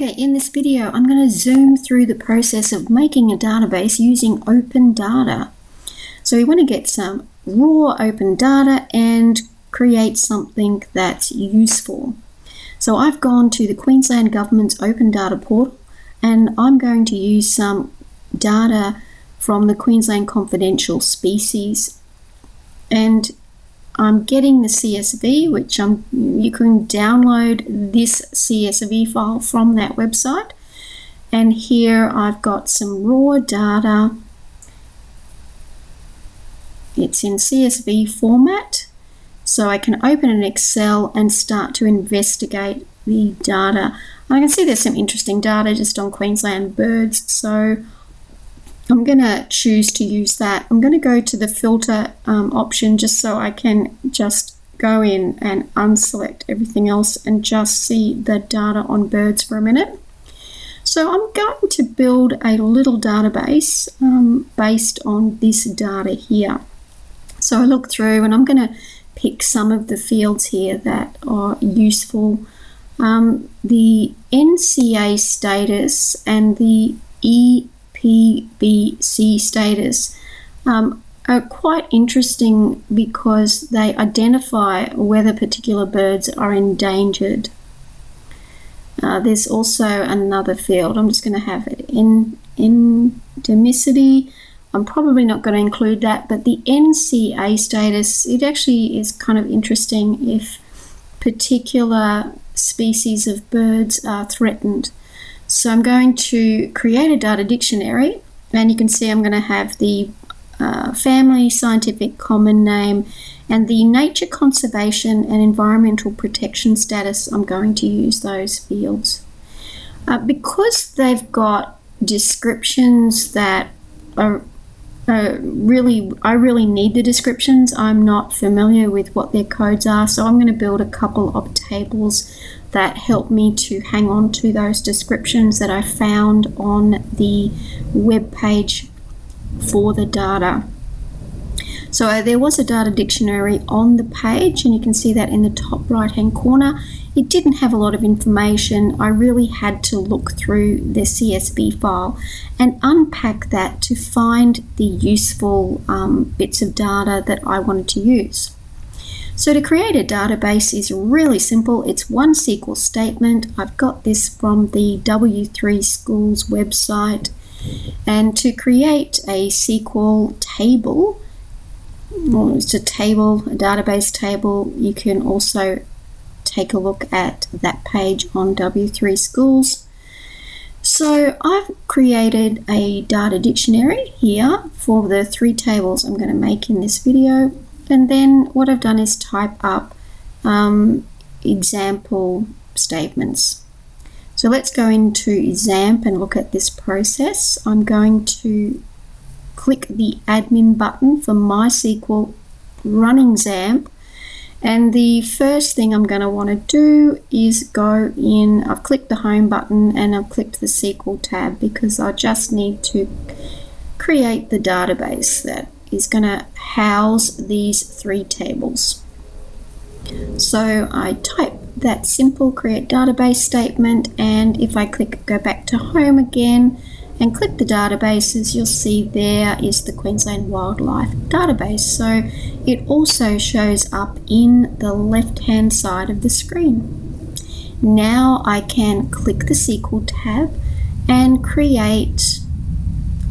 Okay, in this video, I'm going to zoom through the process of making a database using open data. So we want to get some raw open data and create something that's useful. So I've gone to the Queensland Government's Open Data Portal and I'm going to use some data from the Queensland Confidential Species and I'm getting the CSV, which I'm, you can download this CSV file from that website. And here I've got some raw data. It's in CSV format. So I can open an Excel and start to investigate the data. I can see there's some interesting data just on Queensland birds. So I'm going to choose to use that. I'm going to go to the filter um, option just so I can just go in and unselect everything else and just see the data on birds for a minute. So I'm going to build a little database um, based on this data here. So I look through and I'm going to pick some of the fields here that are useful. Um, the NCA status and the E PBC status um, are quite interesting because they identify whether particular birds are endangered. Uh, there's also another field. I'm just going to have it in endemicity. I'm probably not going to include that, but the NCA status, it actually is kind of interesting if particular species of birds are threatened. So I'm going to create a data dictionary and you can see I'm going to have the uh, family scientific common name and the nature conservation and environmental protection status I'm going to use those fields. Uh, because they've got descriptions that are uh, really I really need the descriptions I'm not familiar with what their codes are so I'm going to build a couple of tables that helped me to hang on to those descriptions that I found on the web page for the data. So there was a data dictionary on the page and you can see that in the top right hand corner. It didn't have a lot of information. I really had to look through the CSV file and unpack that to find the useful um, bits of data that I wanted to use. So to create a database is really simple. It's one SQL statement. I've got this from the W3 Schools website. And to create a SQL table, well, it's a table, a database table, you can also take a look at that page on W3 Schools. So I've created a data dictionary here for the three tables I'm going to make in this video. And then what I've done is type up um, example statements. So let's go into XAMPP and look at this process. I'm going to click the admin button for MySQL running XAMPP. And the first thing I'm going to want to do is go in, I've clicked the home button and I've clicked the SQL tab because I just need to create the database that is going to house these three tables. So I type that simple create database statement and if I click go back to home again and click the databases you'll see there is the Queensland Wildlife database so it also shows up in the left hand side of the screen. Now I can click the SQL tab and create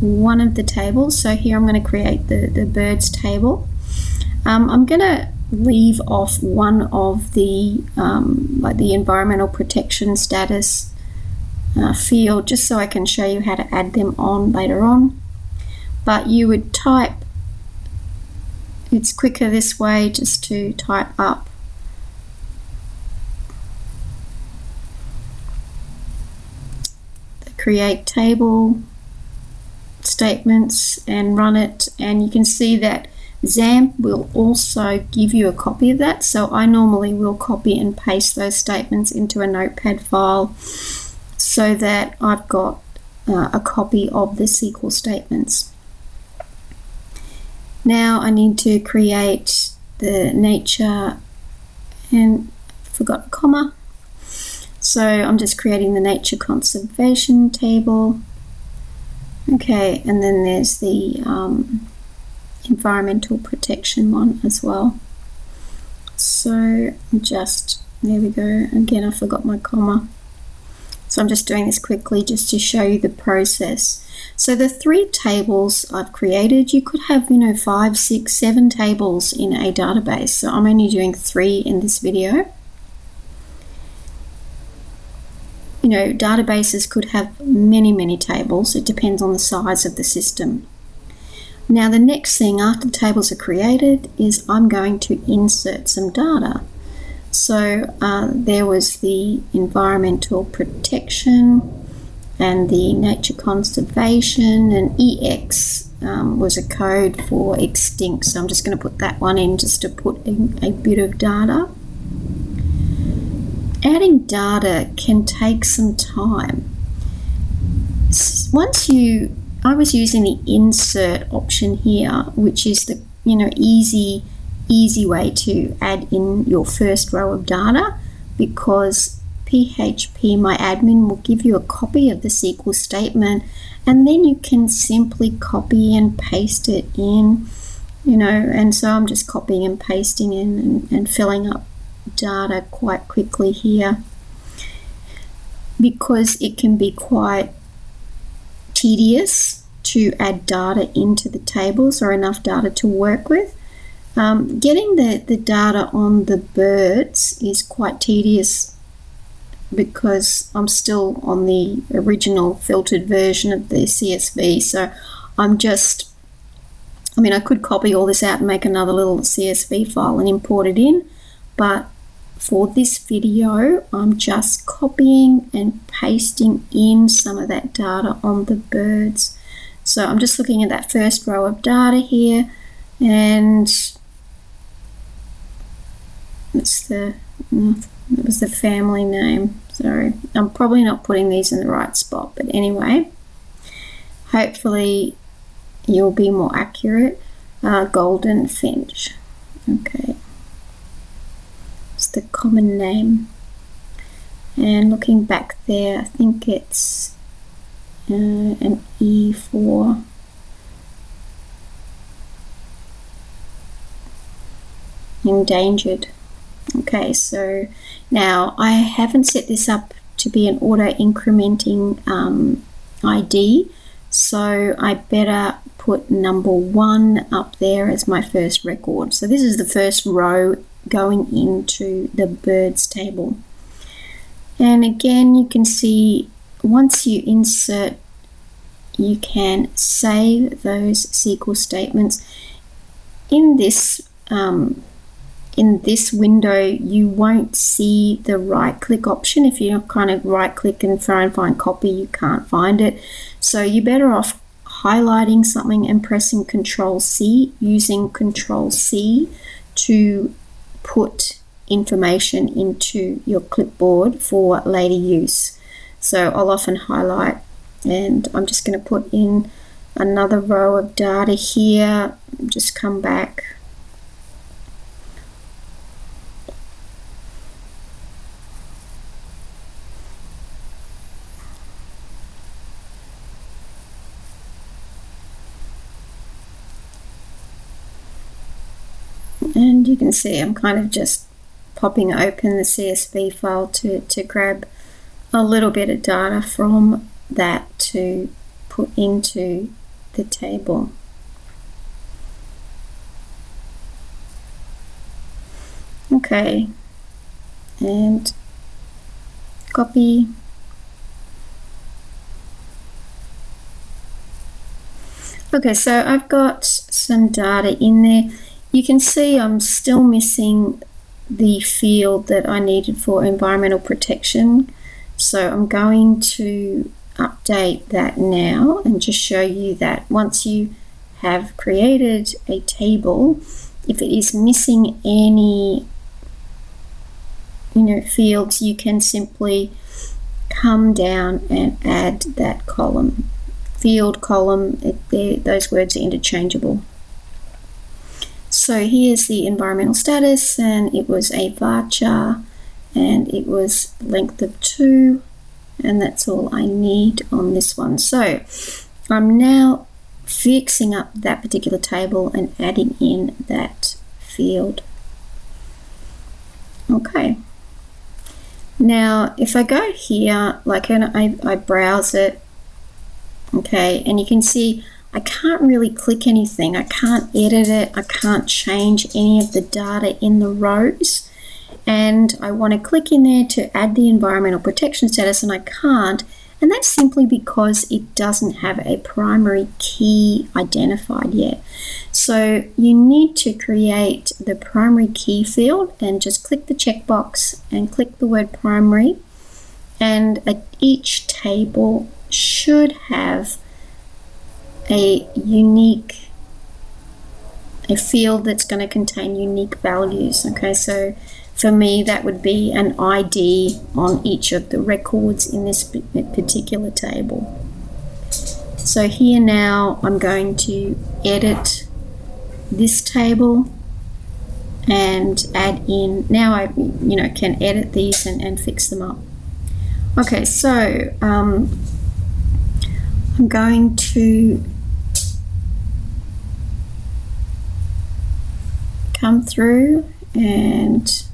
one of the tables. So here I'm going to create the, the birds table. Um, I'm going to leave off one of the um, like the environmental protection status uh, field just so I can show you how to add them on later on. But you would type, it's quicker this way just to type up create table statements and run it and you can see that XAMPP will also give you a copy of that so I normally will copy and paste those statements into a notepad file so that I've got uh, a copy of the SQL statements. Now I need to create the nature and forgot comma So I'm just creating the nature conservation table. Okay, and then there's the um, environmental protection one as well. So just, there we go. Again, I forgot my comma. So I'm just doing this quickly just to show you the process. So the three tables I've created, you could have, you know, five, six, seven tables in a database. So I'm only doing three in this video. You know, databases could have many, many tables. It depends on the size of the system. Now the next thing after the tables are created is I'm going to insert some data. So uh, there was the environmental protection and the nature conservation and EX um, was a code for extinct. So I'm just going to put that one in just to put in a bit of data. Adding data can take some time. Once you, I was using the insert option here, which is the you know easy easy way to add in your first row of data because PHP My Admin will give you a copy of the SQL statement and then you can simply copy and paste it in you know and so I'm just copying and pasting in and, and filling up data quite quickly here because it can be quite tedious to add data into the tables or enough data to work with um, getting the, the data on the birds is quite tedious because I'm still on the original filtered version of the CSV. So I'm just, I mean, I could copy all this out and make another little CSV file and import it in, but for this video, I'm just copying and pasting in some of that data on the birds. So I'm just looking at that first row of data here and it's the mm, it was the family name. Sorry I'm probably not putting these in the right spot but anyway hopefully you'll be more accurate. Uh, Gouldian finch. Okay the common name and looking back there I think it's uh, an E4 endangered Okay, so now I haven't set this up to be an auto incrementing um, ID, so I better put number one up there as my first record. So this is the first row going into the birds table. And again, you can see once you insert, you can save those SQL statements. In this um, in this window you won't see the right click option if you kind of right click and try and find copy you can't find it so you're better off highlighting something and pressing control C using control C to put information into your clipboard for later use. So I'll often highlight and I'm just going to put in another row of data here. Just come back and you can see I'm kind of just popping open the CSV file to, to grab a little bit of data from that to put into the table. Okay, and copy. Okay, so I've got some data in there you can see I'm still missing the field that I needed for environmental protection. So I'm going to update that now and just show you that once you have created a table, if it is missing any you know fields, you can simply come down and add that column. Field column, it, those words are interchangeable. So here's the environmental status and it was a varchar and it was length of 2 and that's all I need on this one. So I'm now fixing up that particular table and adding in that field. Okay. Now, if I go here, like and I, I browse it, okay, and you can see I can't really click anything. I can't edit it. I can't change any of the data in the rows. And I want to click in there to add the environmental protection status and I can't. And that's simply because it doesn't have a primary key identified yet. So you need to create the primary key field and just click the checkbox and click the word primary. And each table should have a unique a field that's going to contain unique values okay? So for me that would be an ID on each of the records in this particular table. So here now I'm going to edit this table and add in now I you know can edit these and, and fix them up. Okay so um, I'm going to come through and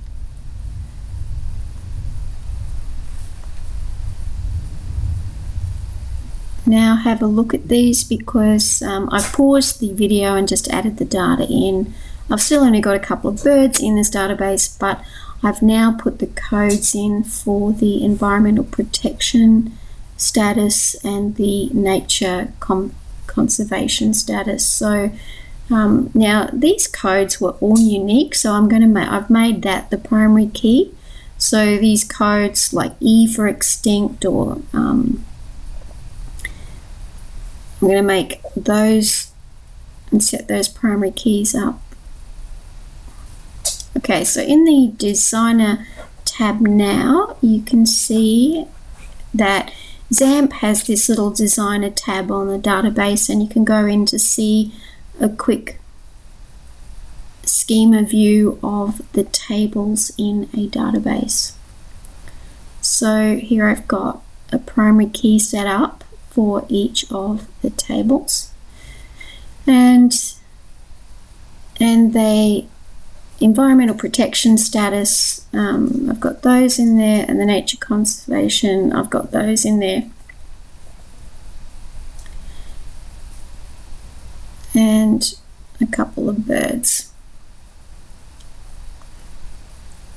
now have a look at these because um, I paused the video and just added the data in. I've still only got a couple of birds in this database but I've now put the codes in for the environmental protection status and the nature conservation status. So um, now these codes were all unique, so I'm going to make, I've made that the primary key. So these codes like E for extinct or um, I'm going to make those and set those primary keys up. Okay, so in the designer tab now, you can see that XAMPP has this little designer tab on the database and you can go in to see a quick schema view of the tables in a database. So here I've got a primary key set up for each of the tables and and they environmental protection status um, I've got those in there and the nature conservation I've got those in there and a couple of birds.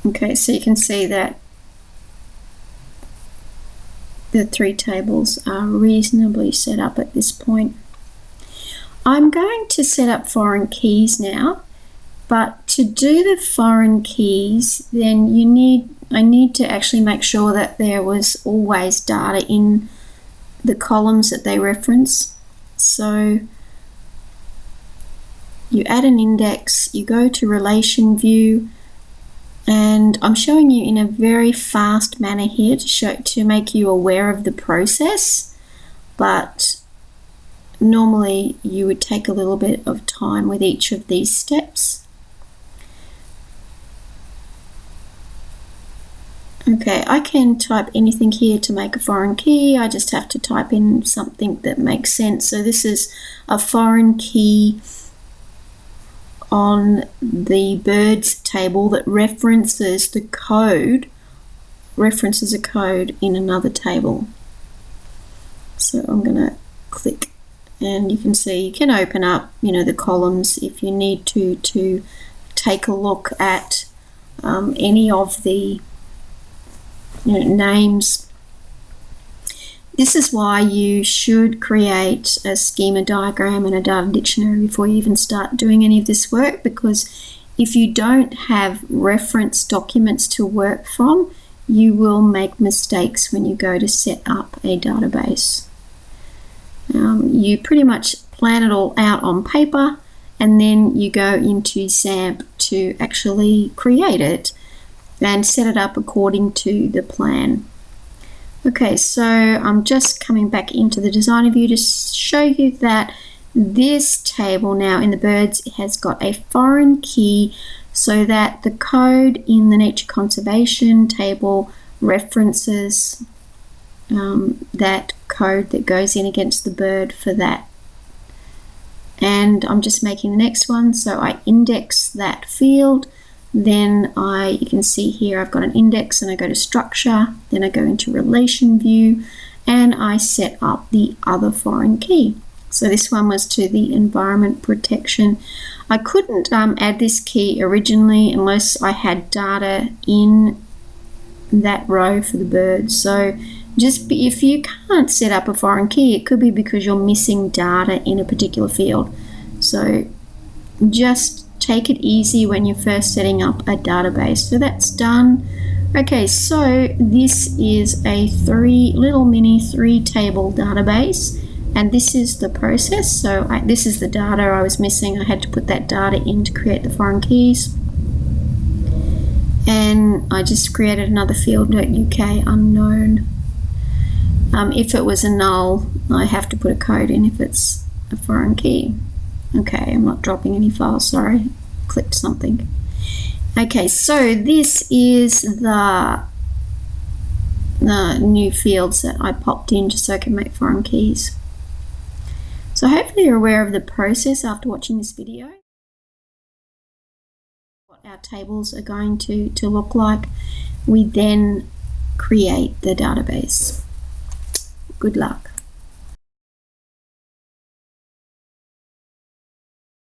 Okay, so you can see that the three tables are reasonably set up at this point. I'm going to set up foreign keys now, but to do the foreign keys, then you need I need to actually make sure that there was always data in the columns that they reference. So you add an index, you go to relation view, and I'm showing you in a very fast manner here to show to make you aware of the process, but normally you would take a little bit of time with each of these steps. Okay, I can type anything here to make a foreign key. I just have to type in something that makes sense. So this is a foreign key on the birds table that references the code, references a code in another table. So I'm going to click and you can see you can open up you know the columns if you need to to take a look at um, any of the you know, names this is why you should create a schema diagram and a data dictionary before you even start doing any of this work because if you don't have reference documents to work from, you will make mistakes when you go to set up a database. Um, you pretty much plan it all out on paper and then you go into XAMPP to actually create it and set it up according to the plan. Okay, so I'm just coming back into the designer view to show you that this table now in the birds has got a foreign key so that the code in the nature conservation table references um, that code that goes in against the bird for that. And I'm just making the next one. So I index that field. Then I, you can see here, I've got an index and I go to structure. Then I go into relation view and I set up the other foreign key. So this one was to the environment protection. I couldn't um, add this key originally unless I had data in that row for the birds. So just be, if you can't set up a foreign key, it could be because you're missing data in a particular field. So just take it easy when you're first setting up a database. So that's done. Okay, so this is a three little mini three table database and this is the process. So I, this is the data I was missing. I had to put that data in to create the foreign keys. And I just created another field UK unknown. Um, if it was a null, I have to put a code in if it's a foreign key. Okay, I'm not dropping any files, sorry. Clicked something. Okay, so this is the, the new fields that I popped in just so I can make foreign keys. So hopefully you're aware of the process after watching this video. What our tables are going to, to look like. We then create the database. Good luck.